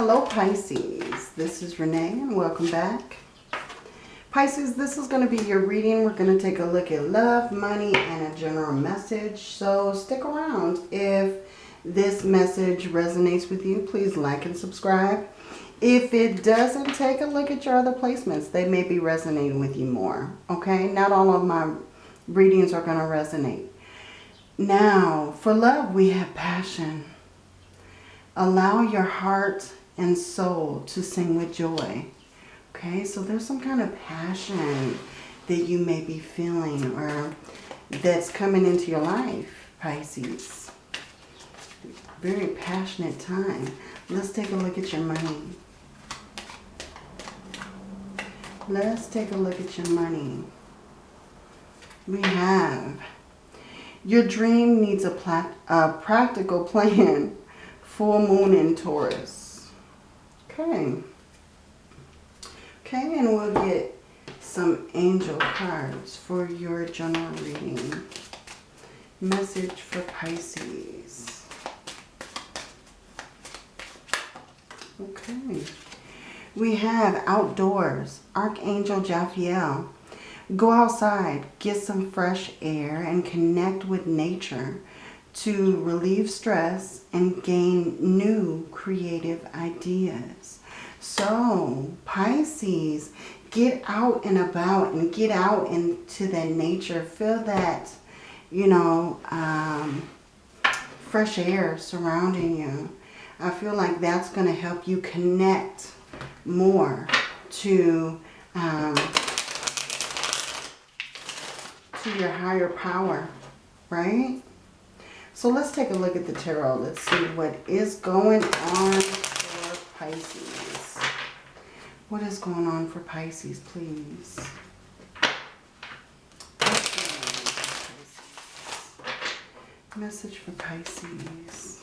Hello Pisces, this is Renee and welcome back. Pisces, this is going to be your reading. We're going to take a look at love, money, and a general message. So stick around. If this message resonates with you, please like and subscribe. If it doesn't, take a look at your other placements. They may be resonating with you more. Okay, not all of my readings are going to resonate. Now, for love, we have passion. Allow your heart and soul to sing with joy. Okay, so there's some kind of passion that you may be feeling or that's coming into your life, Pisces. Very passionate time. Let's take a look at your money. Let's take a look at your money. We have your dream needs a, a practical plan. Full moon in Taurus. Okay. Okay, and we'll get some angel cards for your general reading. Message for Pisces. Okay. We have outdoors, Archangel Jophiel. Go outside, get some fresh air, and connect with nature to relieve stress and gain new creative ideas. So, Pisces, get out and about and get out into the nature. Feel that, you know, um, fresh air surrounding you. I feel like that's going to help you connect more to um, to your higher power, right? So let's take a look at the tarot. Let's see what is going on for Pisces. What is going on for Pisces, please? Message for Pisces.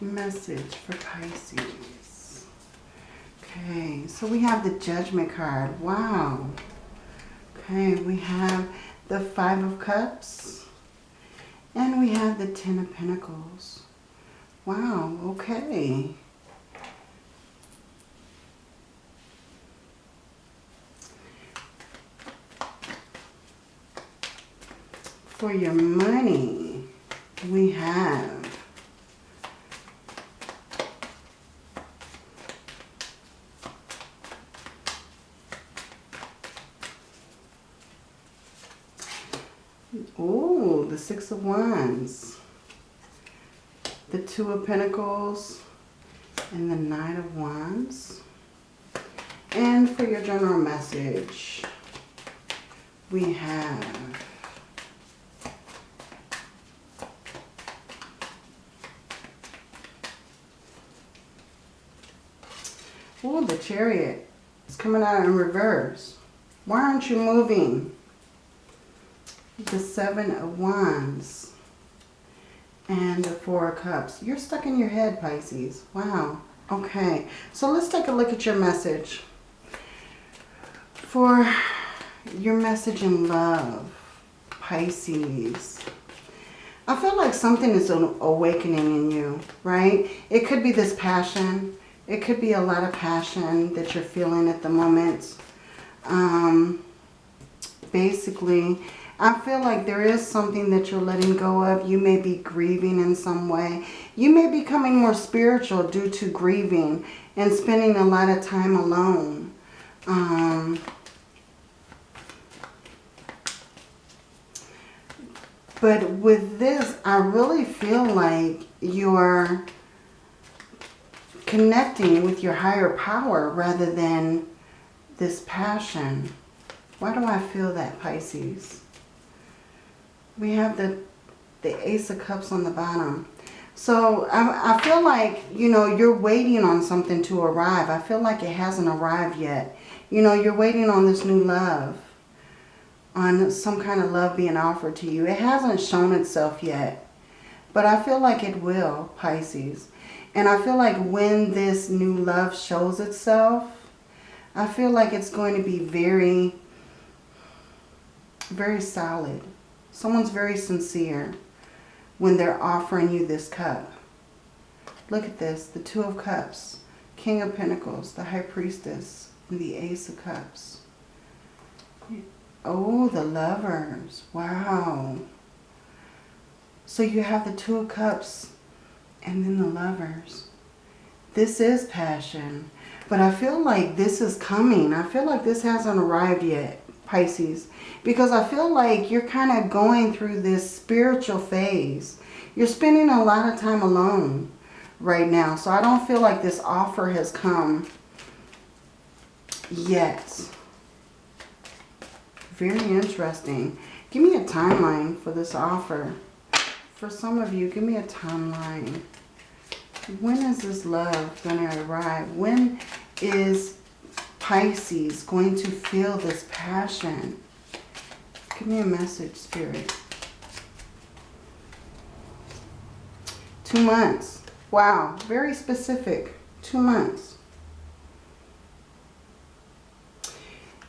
Message for Pisces. Okay, so we have the Judgment card. Wow. Okay, we have the Five of Cups. And we have the Ten of Pentacles. Wow, okay. For your money, we have Oh, the Six of Wands. The Two of Pentacles and the Nine of Wands. And for your general message, we have Oh, the chariot. It's coming out in reverse. Why aren't you moving? The Seven of Wands and the Four of Cups. You're stuck in your head, Pisces. Wow. Okay, so let's take a look at your message. For your message in love, Pisces. I feel like something is awakening in you, right? It could be this passion. It could be a lot of passion that you're feeling at the moment. Um, basically, I feel like there is something that you're letting go of. You may be grieving in some way. You may be becoming more spiritual due to grieving and spending a lot of time alone. Um, but with this, I really feel like you're connecting with your higher power rather than this passion. Why do I feel that, Pisces? We have the, the Ace of Cups on the bottom. So I, I feel like, you know, you're waiting on something to arrive. I feel like it hasn't arrived yet. You know, you're waiting on this new love. On some kind of love being offered to you. It hasn't shown itself yet. But I feel like it will, Pisces. And I feel like when this new love shows itself, I feel like it's going to be very, very solid Someone's very sincere when they're offering you this cup. Look at this, the Two of Cups, King of Pentacles, the High Priestess, and the Ace of Cups. Oh, the Lovers. Wow. So you have the Two of Cups and then the Lovers. This is passion. But I feel like this is coming. I feel like this hasn't arrived yet, Pisces. Because I feel like you're kind of going through this spiritual phase. You're spending a lot of time alone right now. So I don't feel like this offer has come yet. Very interesting. Give me a timeline for this offer. For some of you, give me a timeline. When is this love going to arrive? When is Pisces going to feel this passion? Give me a message, Spirit. Two months. Wow, very specific. Two months.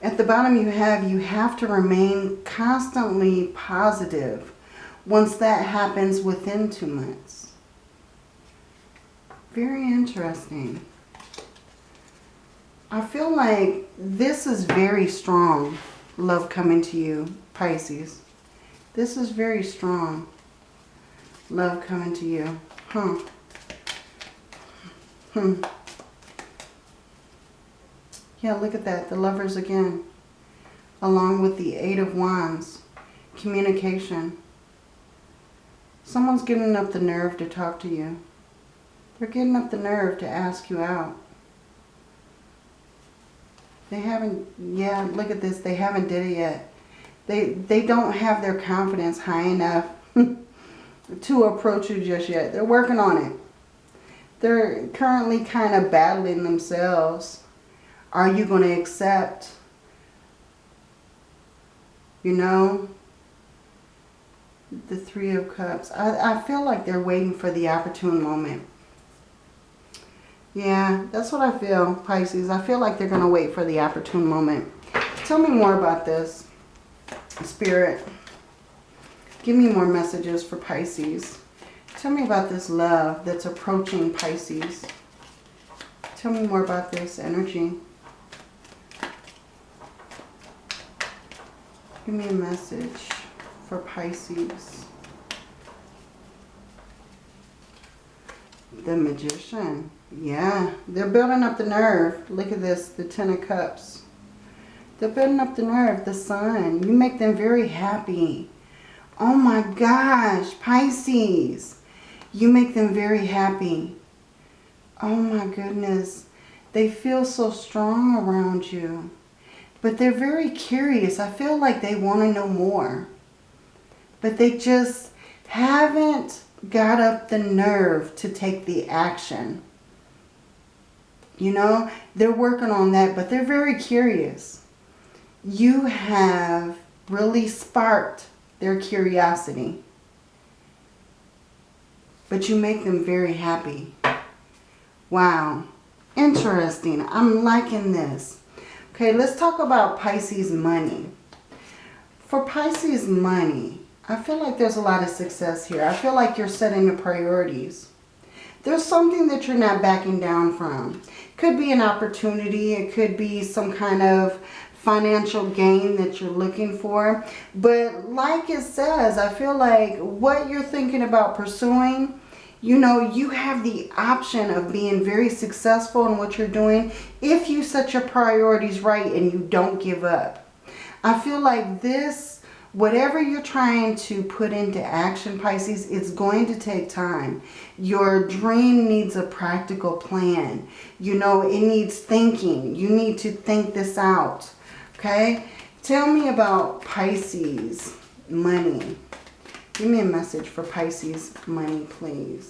At the bottom you have, you have to remain constantly positive once that happens within two months. Very interesting. I feel like this is very strong, love coming to you, Pisces. This is very strong, love coming to you. Huh. Hmm. Yeah, look at that. The lovers again. Along with the Eight of Wands. Communication. Someone's getting up the nerve to talk to you. They're getting up the nerve to ask you out. They haven't, yeah, look at this. They haven't did it yet. They, they don't have their confidence high enough to approach you just yet. They're working on it. They're currently kind of battling themselves. Are you going to accept, you know, the Three of Cups? I, I feel like they're waiting for the opportune moment. Yeah, that's what I feel, Pisces. I feel like they're going to wait for the opportune moment. Tell me more about this, Spirit. Give me more messages for Pisces. Tell me about this love that's approaching Pisces. Tell me more about this energy. Give me a message for Pisces. The Magician. Yeah, they're building up the nerve. Look at this, the Ten of Cups. They're building up the nerve, the Sun. You make them very happy. Oh my gosh, Pisces. You make them very happy. Oh my goodness. They feel so strong around you. But they're very curious. I feel like they want to know more. But they just haven't got up the nerve to take the action. You know, they're working on that, but they're very curious. You have really sparked their curiosity. But you make them very happy. Wow. Interesting. I'm liking this. Okay, let's talk about Pisces money. For Pisces money, I feel like there's a lot of success here. I feel like you're setting the priorities. There's something that you're not backing down from. Could be an opportunity. It could be some kind of financial gain that you're looking for. But like it says, I feel like what you're thinking about pursuing, you know, you have the option of being very successful in what you're doing if you set your priorities right and you don't give up. I feel like this, whatever you're trying to put into action, Pisces, it's going to take time. Your dream needs a practical plan. You know, it needs thinking. You need to think this out. Okay? Tell me about Pisces money. Give me a message for Pisces money, please.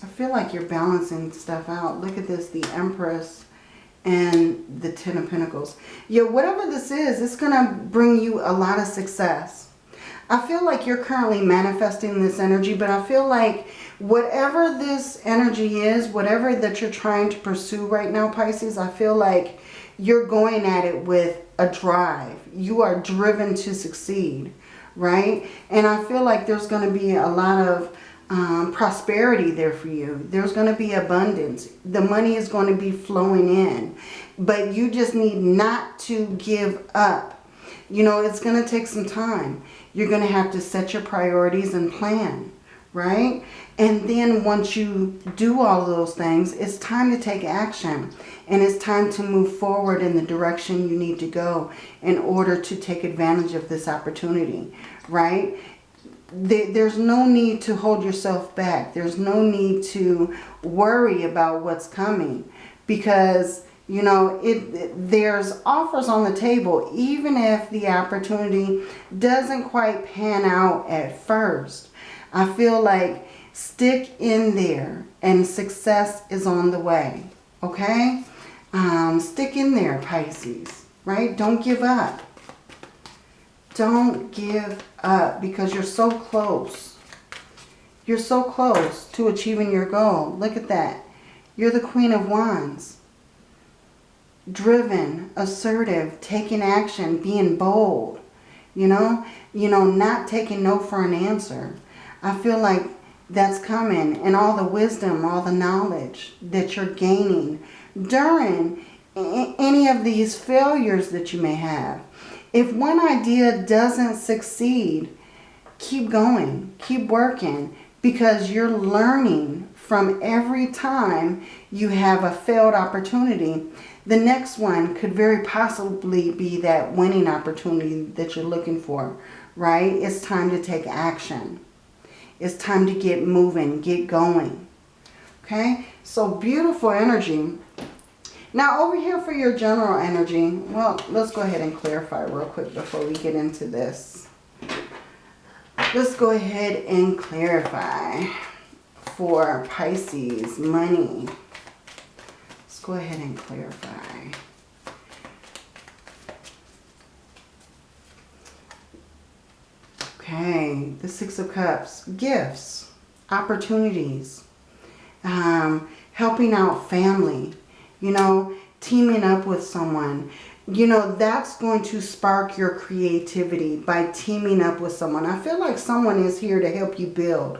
I feel like you're balancing stuff out. Look at this, the Empress and the Ten of Pentacles. Yeah, whatever this is, it's going to bring you a lot of success. I feel like you're currently manifesting this energy, but I feel like whatever this energy is, whatever that you're trying to pursue right now, Pisces, I feel like you're going at it with a drive. You are driven to succeed, right? And I feel like there's going to be a lot of um, prosperity there for you. There's going to be abundance. The money is going to be flowing in. But you just need not to give up. You know, it's going to take some time. You're going to have to set your priorities and plan, right? And then once you do all those things, it's time to take action. And it's time to move forward in the direction you need to go in order to take advantage of this opportunity, right? There's no need to hold yourself back. There's no need to worry about what's coming because you know, it, there's offers on the table, even if the opportunity doesn't quite pan out at first. I feel like stick in there and success is on the way. Okay? Um, stick in there, Pisces. Right? Don't give up. Don't give up because you're so close. You're so close to achieving your goal. Look at that. You're the Queen of Wands driven, assertive, taking action, being bold, you know, you know, not taking no for an answer. I feel like that's coming and all the wisdom, all the knowledge that you're gaining during any of these failures that you may have. If one idea doesn't succeed, keep going, keep working because you're learning from every time you have a failed opportunity the next one could very possibly be that winning opportunity that you're looking for, right? It's time to take action. It's time to get moving, get going. Okay, so beautiful energy. Now over here for your general energy, well, let's go ahead and clarify real quick before we get into this. Let's go ahead and clarify for Pisces, money Let's go ahead and clarify. Okay, the Six of Cups. Gifts, opportunities, um, helping out family, you know, teaming up with someone. You know, that's going to spark your creativity by teaming up with someone. I feel like someone is here to help you build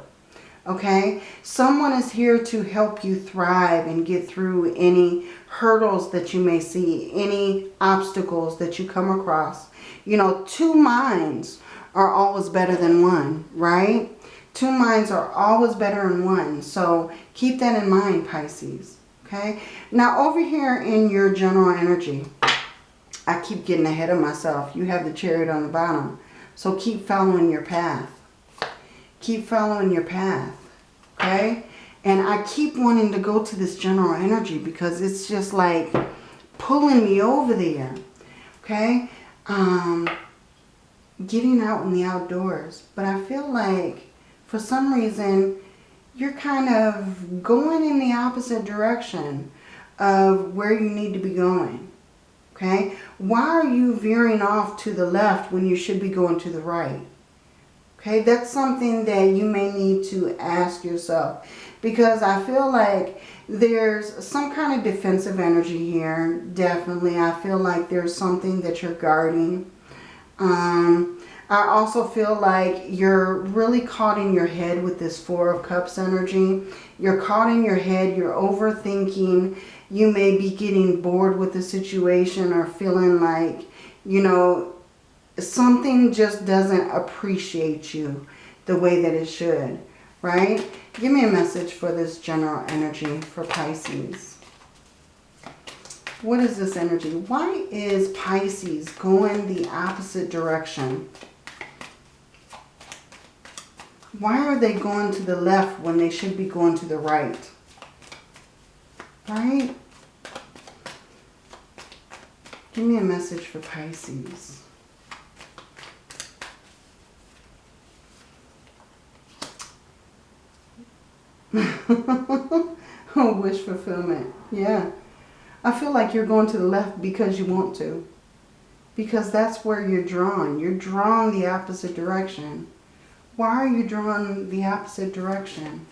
okay? Someone is here to help you thrive and get through any hurdles that you may see, any obstacles that you come across. You know, two minds are always better than one, right? Two minds are always better than one. So keep that in mind, Pisces, okay? Now, over here in your general energy, I keep getting ahead of myself. You have the chariot on the bottom. So keep following your path. Keep following your path. Okay? And I keep wanting to go to this general energy because it's just like pulling me over there. Okay? Um, getting out in the outdoors. But I feel like for some reason you're kind of going in the opposite direction of where you need to be going. Okay? Why are you veering off to the left when you should be going to the right? Okay, that's something that you may need to ask yourself. Because I feel like there's some kind of defensive energy here. Definitely. I feel like there's something that you're guarding. Um, I also feel like you're really caught in your head with this Four of Cups energy. You're caught in your head. You're overthinking. You may be getting bored with the situation or feeling like, you know, something just doesn't appreciate you the way that it should, right? Give me a message for this general energy for Pisces. What is this energy? Why is Pisces going the opposite direction? Why are they going to the left when they should be going to the right? Right? Give me a message for Pisces. Oh wish fulfillment. Yeah. I feel like you're going to the left because you want to. Because that's where you're drawn. You're drawn the opposite direction. Why are you drawn the opposite direction?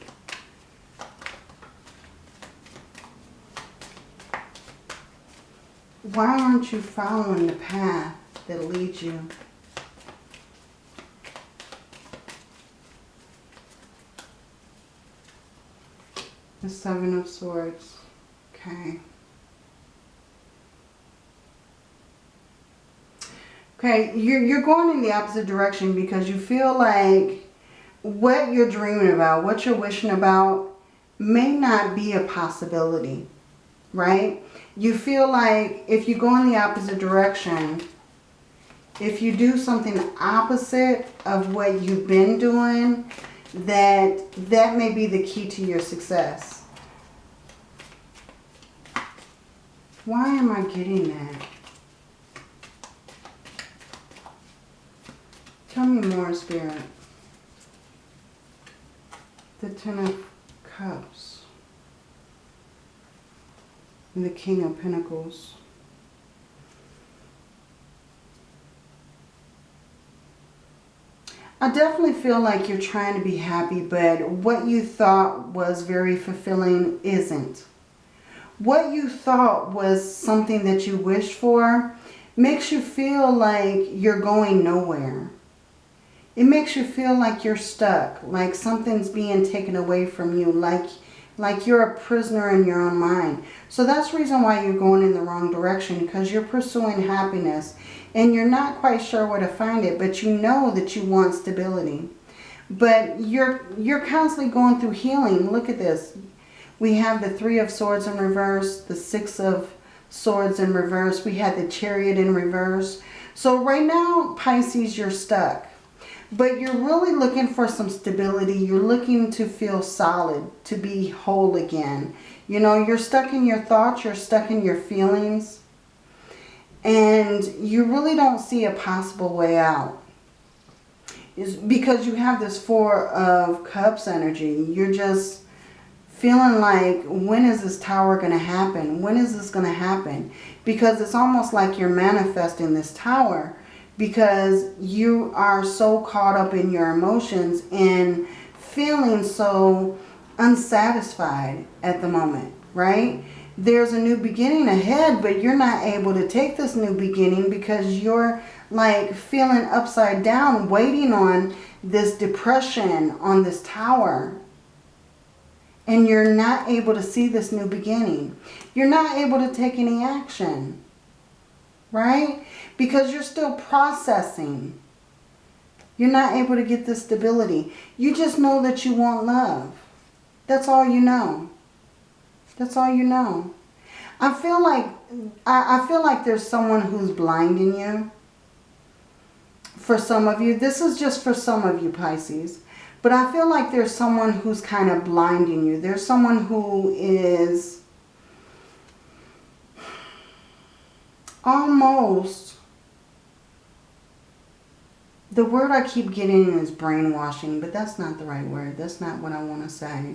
Why aren't you following the path that leads you? The Seven of Swords. Okay. Okay, you're, you're going in the opposite direction because you feel like what you're dreaming about, what you're wishing about may not be a possibility, right? You feel like if you go in the opposite direction, if you do something opposite of what you've been doing, that that may be the key to your success. Why am I getting that? Tell me more, Spirit. The Ten of Cups. And the King of Pentacles. I definitely feel like you're trying to be happy, but what you thought was very fulfilling isn't. What you thought was something that you wished for makes you feel like you're going nowhere. It makes you feel like you're stuck, like something's being taken away from you, like, like you're a prisoner in your own mind. So that's the reason why you're going in the wrong direction, because you're pursuing happiness and you're not quite sure where to find it, but you know that you want stability. But you're, you're constantly going through healing. Look at this. We have the Three of Swords in reverse, the Six of Swords in reverse. We had the Chariot in reverse. So right now, Pisces, you're stuck. But you're really looking for some stability. You're looking to feel solid, to be whole again. You know, you're stuck in your thoughts. You're stuck in your feelings. And you really don't see a possible way out. Is because you have this Four of Cups energy. You're just feeling like, when is this tower going to happen? When is this going to happen? Because it's almost like you're manifesting this tower because you are so caught up in your emotions and feeling so unsatisfied at the moment, right? There's a new beginning ahead, but you're not able to take this new beginning because you're like feeling upside down, waiting on this depression on this tower. And you're not able to see this new beginning. You're not able to take any action, right? Because you're still processing. You're not able to get the stability. You just know that you want love. That's all you know. That's all you know. I feel like I, I feel like there's someone who's blinding you. For some of you. This is just for some of you, Pisces. But I feel like there's someone who's kind of blinding you. There's someone who is almost the word I keep getting is brainwashing, but that's not the right word. That's not what I want to say.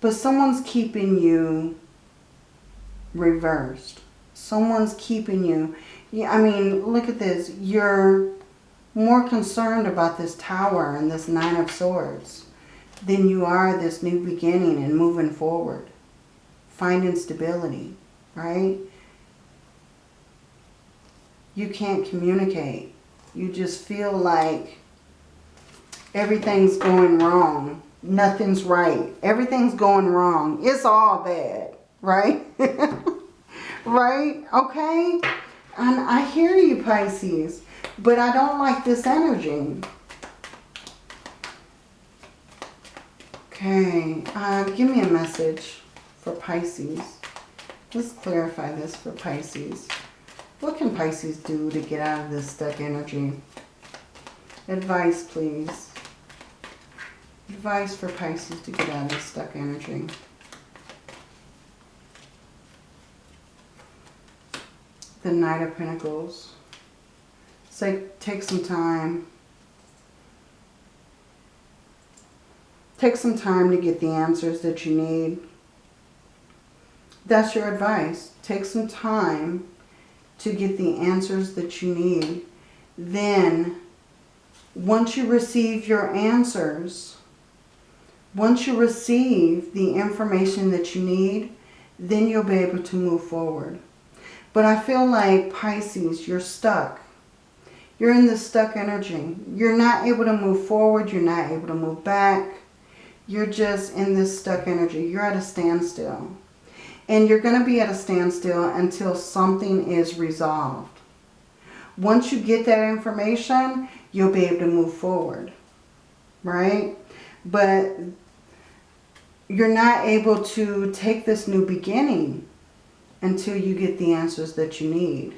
But someone's keeping you reversed. Someone's keeping you. I mean, look at this. You're more concerned about this tower and this Nine of Swords than you are this new beginning and moving forward. Finding stability, right? You can't communicate. You just feel like everything's going wrong. Nothing's right. Everything's going wrong. It's all bad, right? right? Okay? And I hear you, Pisces, but I don't like this energy. Okay, uh, give me a message for Pisces. Let's clarify this for Pisces. What can Pisces do to get out of this stuck energy? Advice, please. Advice for Pisces to get out of this stuck energy. The Knight of Pentacles. Say, take some time. Take some time to get the answers that you need. That's your advice. Take some time to get the answers that you need. Then, once you receive your answers, Once you receive the information that you need, then you'll be able to move forward. But I feel like Pisces, you're stuck. You're in this stuck energy. You're not able to move forward. You're not able to move back. You're just in this stuck energy. You're at a standstill. And you're going to be at a standstill until something is resolved. Once you get that information, you'll be able to move forward. Right? But you're not able to take this new beginning until you get the answers that you need.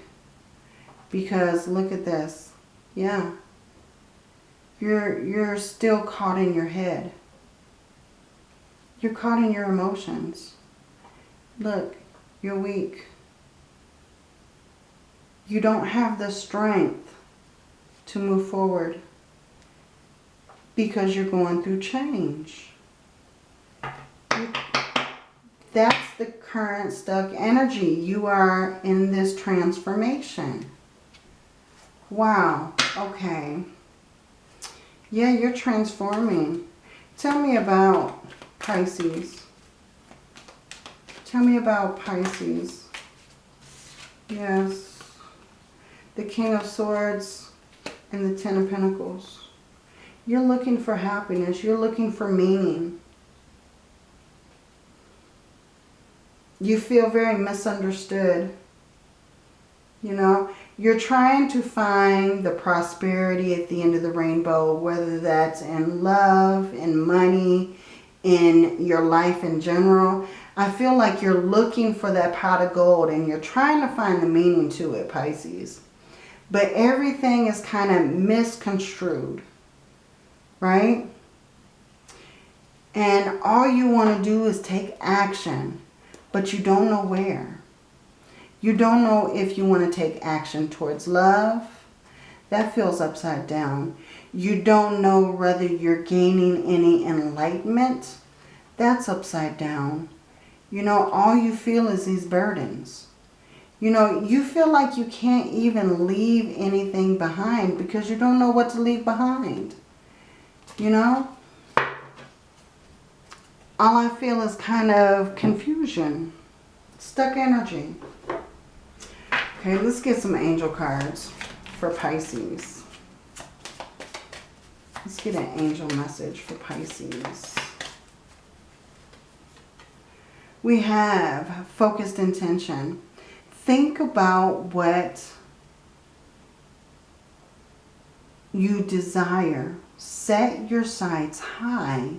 Because look at this. Yeah. You're, you're still caught in your head. You're caught in your emotions. Look, you're weak. You don't have the strength to move forward because you're going through change. That's the current stuck energy. You are in this transformation. Wow. Okay. Yeah, you're transforming. Tell me about Pisces. Tell me about Pisces. Yes. The King of Swords and the Ten of Pentacles. You're looking for happiness. You're looking for meaning. You feel very misunderstood. You know, you're trying to find the prosperity at the end of the rainbow, whether that's in love, in money, in your life in general. I feel like you're looking for that pot of gold and you're trying to find the meaning to it, Pisces. But everything is kind of misconstrued, right? And all you want to do is take action, but you don't know where. You don't know if you want to take action towards love. That feels upside down. You don't know whether you're gaining any enlightenment. That's upside down. You know, all you feel is these burdens. You know, you feel like you can't even leave anything behind because you don't know what to leave behind. You know? All I feel is kind of confusion. Stuck energy. Okay, let's get some angel cards for Pisces. Let's get an angel message for Pisces. We have focused intention. Think about what you desire. Set your sights high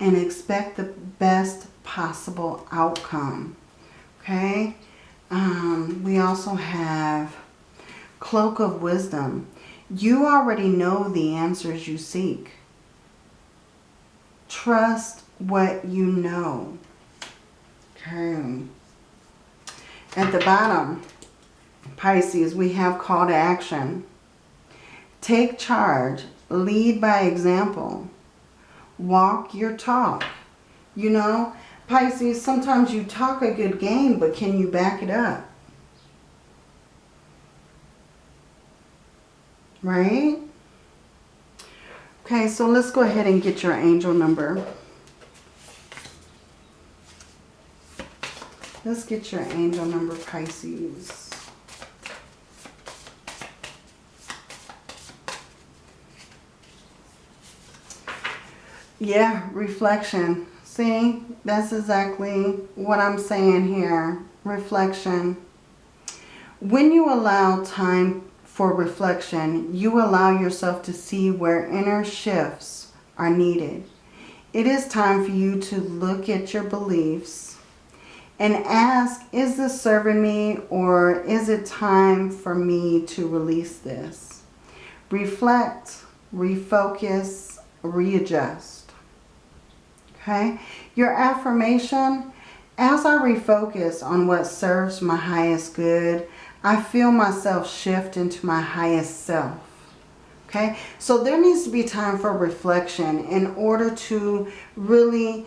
and expect the best possible outcome. Okay? Um, we also have Cloak of Wisdom. You already know the answers you seek. Trust what you know. Okay. At the bottom, Pisces, we have call to action. Take charge. Lead by example. Walk your talk. You know, Pisces, sometimes you talk a good game, but can you back it up? Right? Okay, so let's go ahead and get your angel number. Let's get your angel number, Pisces. Yeah, reflection. See, that's exactly what I'm saying here. Reflection. When you allow time for reflection, you allow yourself to see where inner shifts are needed. It is time for you to look at your beliefs and ask, is this serving me or is it time for me to release this? Reflect, refocus, readjust. Okay? Your affirmation, as I refocus on what serves my highest good, I feel myself shift into my highest self. Okay? So there needs to be time for reflection in order to really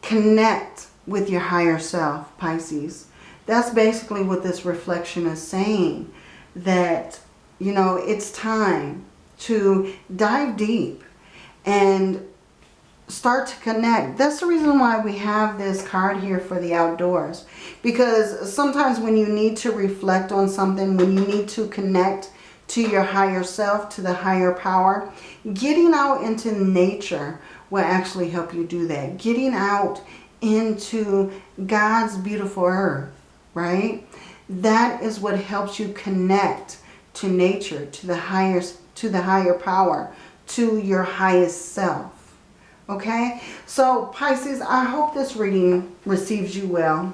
connect with your higher self, Pisces. That's basically what this reflection is saying. That, you know, it's time to dive deep and start to connect. That's the reason why we have this card here for the outdoors. Because sometimes when you need to reflect on something, when you need to connect to your higher self, to the higher power, getting out into nature will actually help you do that. Getting out into God's beautiful earth, right? That is what helps you connect to nature, to the higher, to the higher power, to your highest self. Okay, so Pisces, I hope this reading receives you well.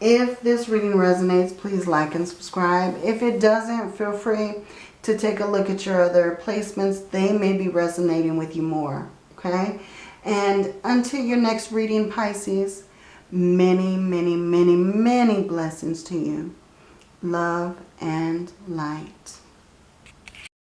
If this reading resonates, please like and subscribe. If it doesn't, feel free to take a look at your other placements. They may be resonating with you more. Okay, and until your next reading, Pisces, many, many, many, many blessings to you. Love and light.